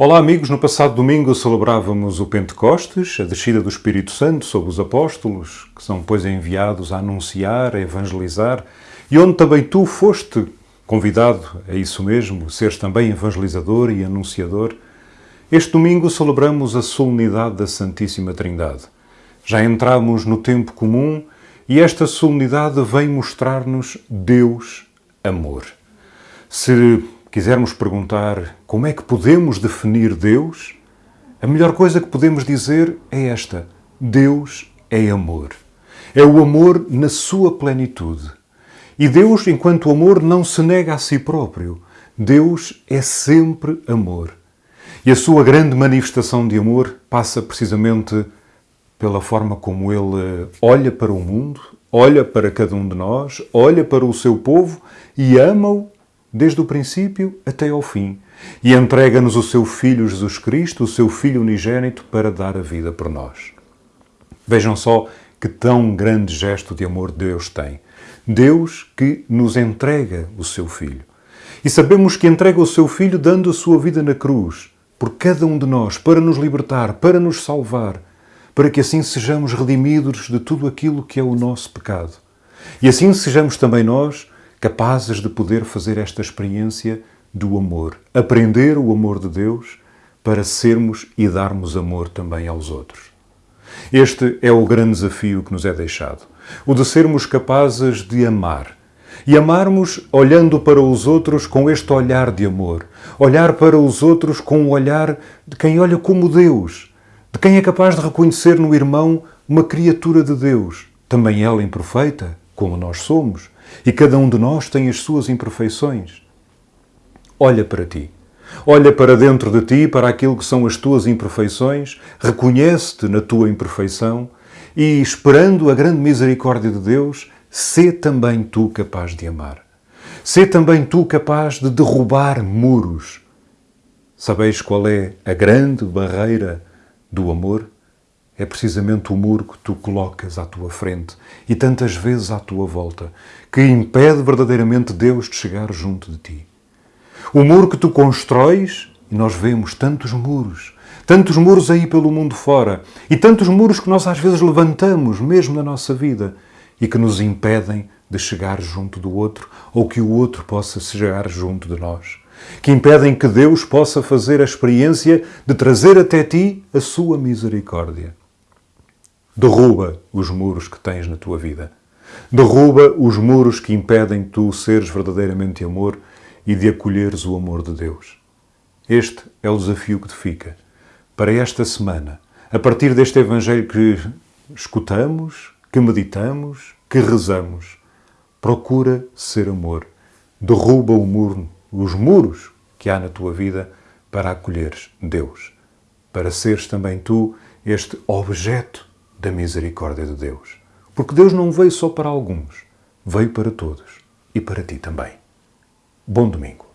Olá amigos, no passado domingo celebrávamos o Pentecostes, a descida do Espírito Santo sobre os apóstolos, que são depois enviados a anunciar, a evangelizar, e onde também tu foste convidado a isso mesmo, seres também evangelizador e anunciador. Este domingo celebramos a solenidade da Santíssima Trindade. Já entramos no tempo comum e esta solenidade vem mostrar-nos Deus amor. Se quisermos perguntar como é que podemos definir Deus, a melhor coisa que podemos dizer é esta: Deus é amor. É o amor na sua plenitude. E Deus, enquanto amor, não se nega a si próprio. Deus é sempre amor. E a sua grande manifestação de amor passa precisamente pela forma como ele olha para o mundo, olha para cada um de nós, olha para o seu povo e ama-o desde o princípio até ao fim, e entrega-nos o seu Filho Jesus Cristo, o seu Filho unigênito, para dar a vida por nós. Vejam só que tão grande gesto de amor Deus tem. Deus que nos entrega o seu Filho. E sabemos que entrega o seu Filho dando a sua vida na cruz, por cada um de nós, para nos libertar, para nos salvar, para que assim sejamos redimidos de tudo aquilo que é o nosso pecado. E assim sejamos também nós capazes de poder fazer esta experiência do amor, aprender o amor de Deus para sermos e darmos amor também aos outros. Este é o grande desafio que nos é deixado, o de sermos capazes de amar. E amarmos olhando para os outros com este olhar de amor, olhar para os outros com o olhar de quem olha como Deus, de quem é capaz de reconhecer no irmão uma criatura de Deus, também ela imperfeita, como nós somos, e cada um de nós tem as suas imperfeições. Olha para ti. Olha para dentro de ti, para aquilo que são as tuas imperfeições, reconhece-te na tua imperfeição e, esperando a grande misericórdia de Deus, sê também tu capaz de amar. Sê também tu capaz de derrubar muros. Sabeis qual é a grande barreira do amor? É precisamente o muro que tu colocas à tua frente e tantas vezes à tua volta, que impede verdadeiramente Deus de chegar junto de ti. O muro que tu constróis, e nós vemos tantos muros, tantos muros aí pelo mundo fora, e tantos muros que nós às vezes levantamos mesmo na nossa vida e que nos impedem de chegar junto do outro ou que o outro possa chegar junto de nós. Que impedem que Deus possa fazer a experiência de trazer até ti a sua misericórdia. Derruba os muros que tens na tua vida. Derruba os muros que impedem tu seres verdadeiramente amor e de acolheres o amor de Deus. Este é o desafio que te fica para esta semana, a partir deste Evangelho que escutamos, que meditamos, que rezamos. Procura ser amor. Derruba o muro, os muros que há na tua vida para acolheres Deus, para seres também tu este objeto da misericórdia de Deus. Porque Deus não veio só para alguns, veio para todos e para ti também. Bom domingo.